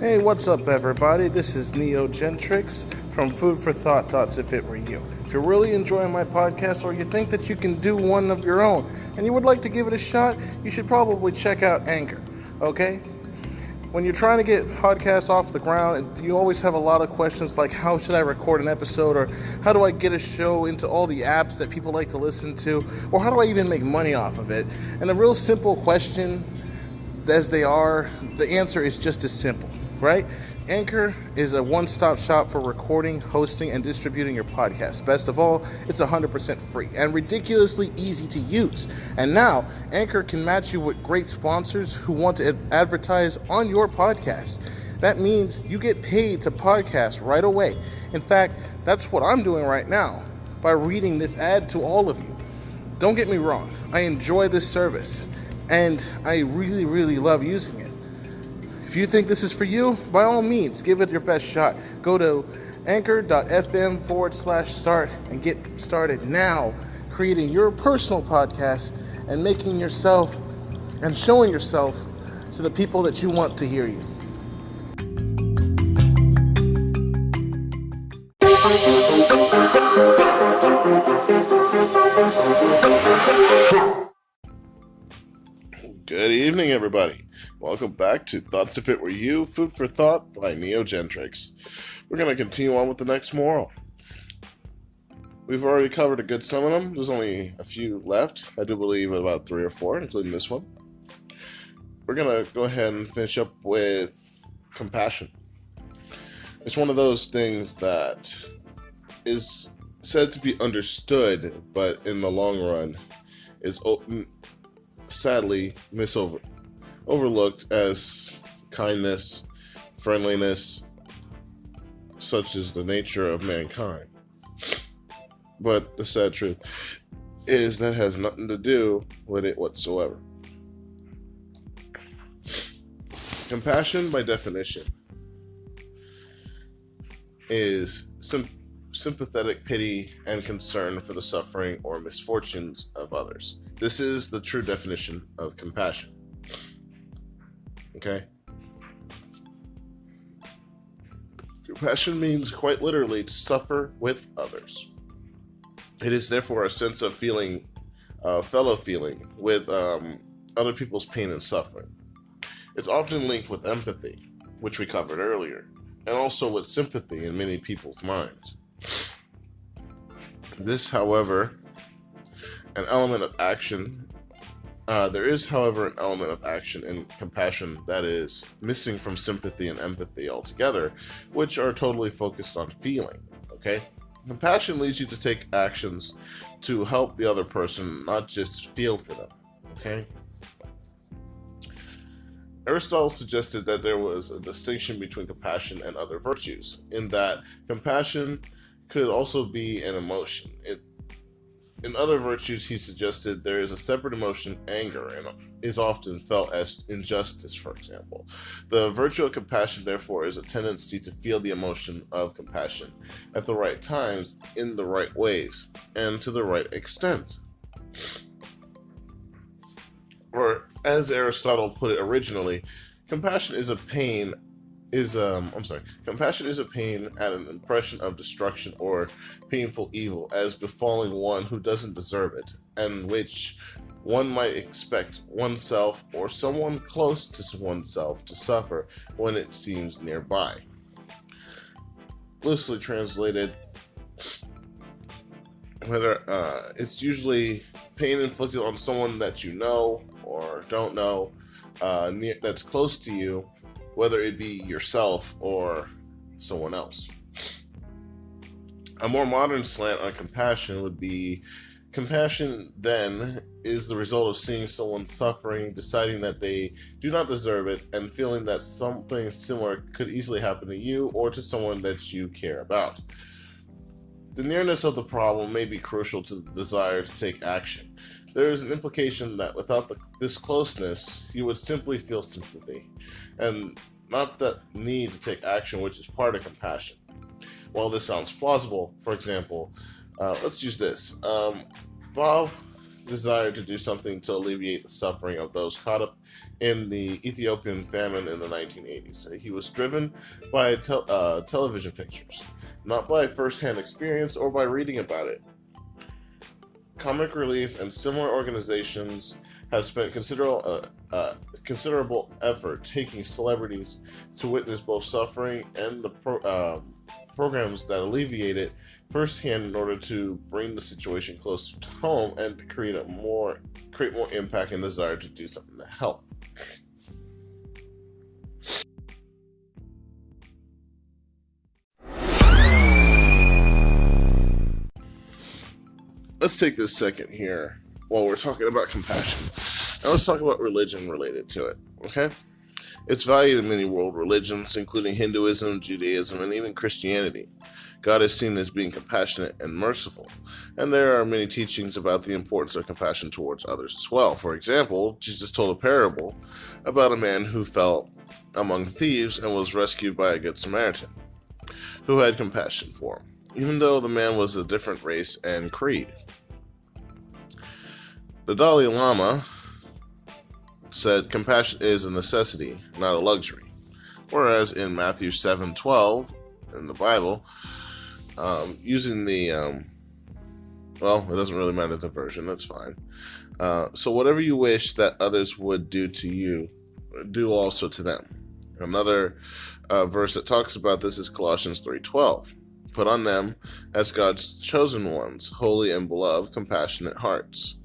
Hey, what's up, everybody? This is Neo Gentrix from Food for Thought Thoughts If It Were You. If you're really enjoying my podcast or you think that you can do one of your own and you would like to give it a shot, you should probably check out Anchor, okay? When you're trying to get podcasts off the ground, you always have a lot of questions like how should I record an episode or how do I get a show into all the apps that people like to listen to or how do I even make money off of it? And a real simple question as they are, the answer is just as simple right? Anchor is a one stop shop for recording, hosting, and distributing your podcast. Best of all, it's 100% free and ridiculously easy to use. And now, Anchor can match you with great sponsors who want to advertise on your podcast. That means you get paid to podcast right away. In fact, that's what I'm doing right now by reading this ad to all of you. Don't get me wrong, I enjoy this service and I really, really love using it. If you think this is for you, by all means, give it your best shot. Go to anchor.fm forward slash start and get started now creating your personal podcast and making yourself and showing yourself to the people that you want to hear you. Good evening, everybody. Welcome back to Thoughts If It Were You, Food for Thought by Neogentrix. We're going to continue on with the next moral. We've already covered a good some of them. There's only a few left. I do believe about three or four, including this one. We're going to go ahead and finish up with compassion. It's one of those things that is said to be understood, but in the long run is sadly misover overlooked as kindness, friendliness, such is the nature of mankind. But the sad truth is that has nothing to do with it whatsoever. Compassion, by definition, is sim- sympathetic pity and concern for the suffering or misfortunes of others. This is the true definition of compassion. Okay? Compassion means quite literally to suffer with others. It is therefore a sense of feeling, uh, fellow feeling with um, other people's pain and suffering. It's often linked with empathy, which we covered earlier, and also with sympathy in many people's minds. This, however, an element of action uh, there is, however, an element of action and compassion that is missing from sympathy and empathy altogether, which are totally focused on feeling. Okay? Compassion leads you to take actions to help the other person, not just feel for them. Okay? Aristotle suggested that there was a distinction between compassion and other virtues, in that compassion could also be an emotion. It in other virtues, he suggested there is a separate emotion, anger, and is often felt as injustice, for example. The virtue of compassion, therefore, is a tendency to feel the emotion of compassion at the right times, in the right ways, and to the right extent. Or, as Aristotle put it originally, compassion is a pain is um I'm sorry, compassion is a pain at an impression of destruction or painful evil as befalling one who doesn't deserve it, and which one might expect oneself or someone close to oneself to suffer when it seems nearby. Loosely translated, whether uh, it's usually pain inflicted on someone that you know or don't know uh, near, that's close to you whether it be yourself or someone else. A more modern slant on compassion would be compassion then is the result of seeing someone suffering, deciding that they do not deserve it, and feeling that something similar could easily happen to you or to someone that you care about. The nearness of the problem may be crucial to the desire to take action. There is an implication that without the, this closeness, you would simply feel sympathy and not that need to take action, which is part of compassion. While this sounds plausible, for example, uh, let's use this. Um, Bob desired to do something to alleviate the suffering of those caught up in the Ethiopian famine in the 1980s. He was driven by te- uh, television pictures, not by firsthand experience or by reading about it. Comic Relief and similar organizations have spent considerable uh, uh, considerable effort taking celebrities to witness both suffering and the pro- uh, programs that alleviate it firsthand in order to bring the situation closer to home and to create a more create more impact and desire to do something to help. Let's take this second here while we're talking about compassion. And let's talk about religion related to it, okay? It's valued in many world religions, including Hinduism, Judaism, and even Christianity. God is seen as being compassionate and merciful, and there are many teachings about the importance of compassion towards others as well. For example, Jesus told a parable about a man who fell among thieves and was rescued by a good Samaritan who had compassion for him, even though the man was a different race and creed. The Dalai Lama said compassion is a necessity, not a luxury. Whereas in Matthew 7:12 in the Bible, um, using the um, well, it doesn't really matter the version. That's fine. Uh, so whatever you wish that others would do to you, do also to them. Another uh, verse that talks about this is Colossians 3:12. Put on them as God's chosen ones, holy and beloved, compassionate hearts.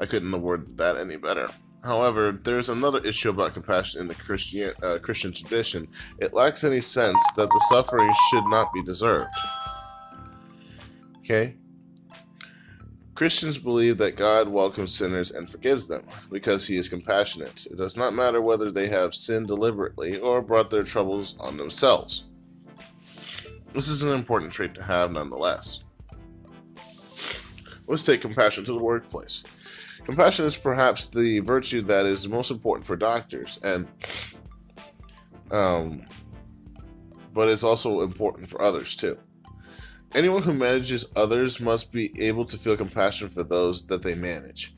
I couldn't worded that any better. However, there's another issue about compassion in the Christian, uh, Christian tradition. It lacks any sense that the suffering should not be deserved. Okay? Christians believe that God welcomes sinners and forgives them because he is compassionate. It does not matter whether they have sinned deliberately or brought their troubles on themselves. This is an important trait to have nonetheless. Let's take compassion to the workplace. Compassion is perhaps the virtue that is most important for doctors, and um, but it's also important for others too. Anyone who manages others must be able to feel compassion for those that they manage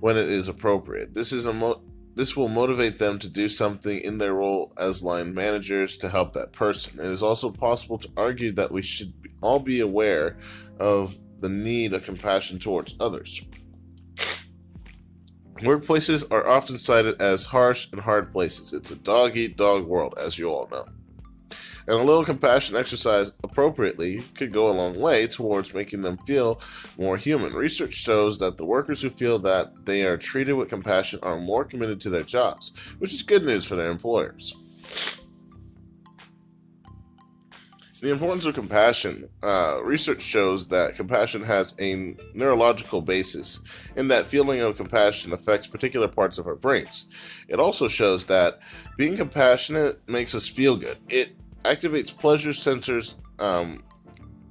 when it is appropriate. This is a mo- this will motivate them to do something in their role as line managers to help that person. It is also possible to argue that we should all be aware of the need of compassion towards others. Workplaces are often cited as harsh and hard places. It's a dog eat dog world, as you all know. And a little compassion exercise appropriately could go a long way towards making them feel more human. Research shows that the workers who feel that they are treated with compassion are more committed to their jobs, which is good news for their employers. The importance of compassion. Uh, research shows that compassion has a neurological basis, in that feeling of compassion affects particular parts of our brains. It also shows that being compassionate makes us feel good. It activates pleasure centers um,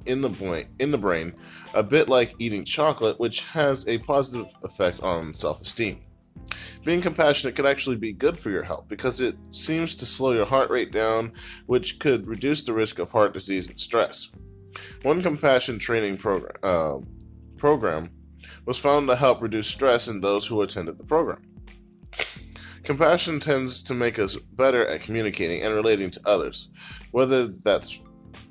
in the brain, in the brain, a bit like eating chocolate, which has a positive effect on self-esteem. Being compassionate could actually be good for your health because it seems to slow your heart rate down, which could reduce the risk of heart disease and stress. One compassion training program, uh, program was found to help reduce stress in those who attended the program. Compassion tends to make us better at communicating and relating to others, whether that's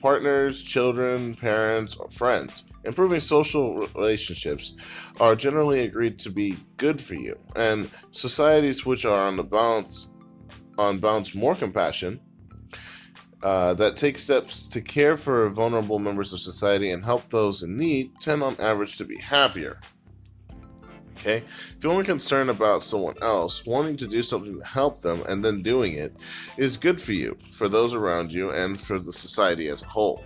partners, children, parents, or friends. Improving social relationships are generally agreed to be good for you, and societies which are on the balance on balance more compassion uh, that take steps to care for vulnerable members of society and help those in need tend on average to be happier. Okay? Feeling concerned about someone else, wanting to do something to help them, and then doing it is good for you, for those around you, and for the society as a whole.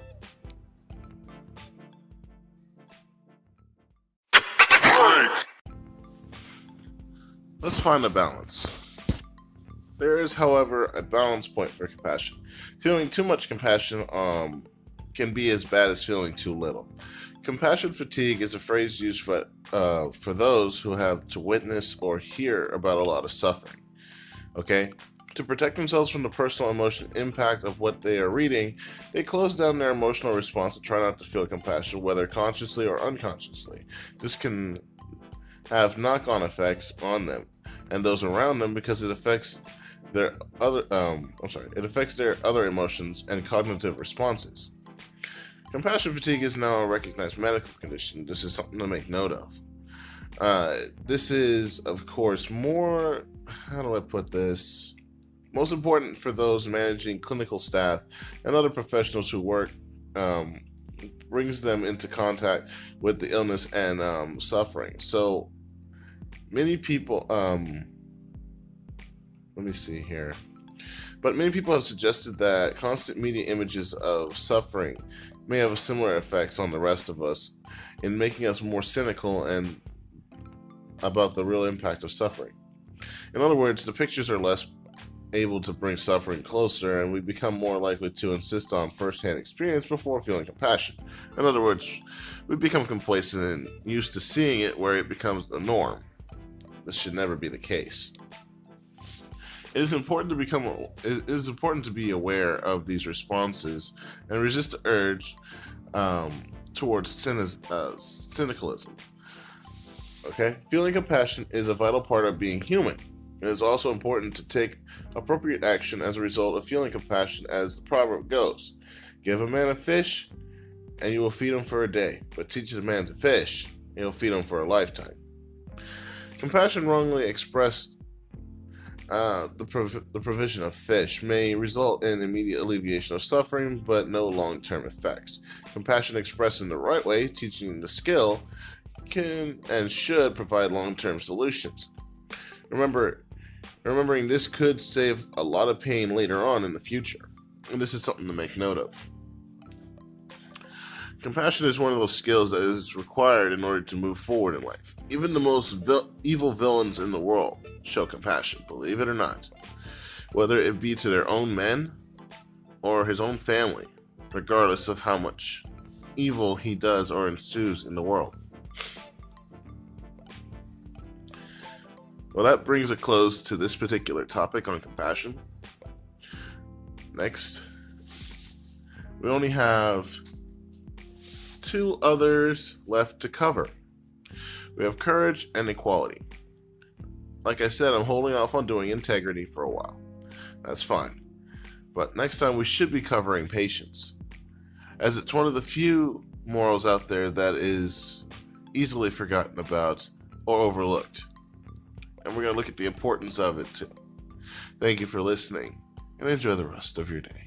Let's find a balance. There is, however, a balance point for compassion. Feeling too much compassion um, can be as bad as feeling too little. Compassion fatigue is a phrase used for, uh, for those who have to witness or hear about a lot of suffering. Okay? To protect themselves from the personal emotional impact of what they are reading, they close down their emotional response and try not to feel compassion, whether consciously or unconsciously. This can have knock on effects on them and those around them because it affects their other um I'm sorry, it affects their other emotions and cognitive responses. Compassion fatigue is now a recognized medical condition. This is something to make note of. Uh, this is, of course, more, how do I put this? Most important for those managing clinical staff and other professionals who work, um, brings them into contact with the illness and um, suffering. So many people, um, let me see here. But many people have suggested that constant media images of suffering may have a similar effects on the rest of us in making us more cynical and about the real impact of suffering. In other words, the pictures are less able to bring suffering closer, and we become more likely to insist on firsthand experience before feeling compassion. In other words, we become complacent and used to seeing it where it becomes the norm. This should never be the case. It is important to become it is important to be aware of these responses and resist the urge um, towards cynic, uh. Okay, feeling compassion is a vital part of being human. It is also important to take appropriate action as a result of feeling compassion, as the proverb goes: "Give a man a fish, and you will feed him for a day; but teach a man to fish, and you'll feed him for a lifetime." Compassion wrongly expressed uh, the, prov- the provision of fish may result in immediate alleviation of suffering, but no long term effects. Compassion expressed in the right way, teaching the skill, can and should provide long term solutions. Remember, remembering this could save a lot of pain later on in the future, and this is something to make note of. Compassion is one of those skills that is required in order to move forward in life. Even the most vil- evil villains in the world show compassion, believe it or not. Whether it be to their own men or his own family, regardless of how much evil he does or ensues in the world. Well, that brings a close to this particular topic on compassion. Next, we only have two others left to cover. We have courage and equality. Like I said, I'm holding off on doing integrity for a while. That's fine. But next time we should be covering patience, as it's one of the few morals out there that is easily forgotten about or overlooked. And we're going to look at the importance of it too. Thank you for listening and enjoy the rest of your day.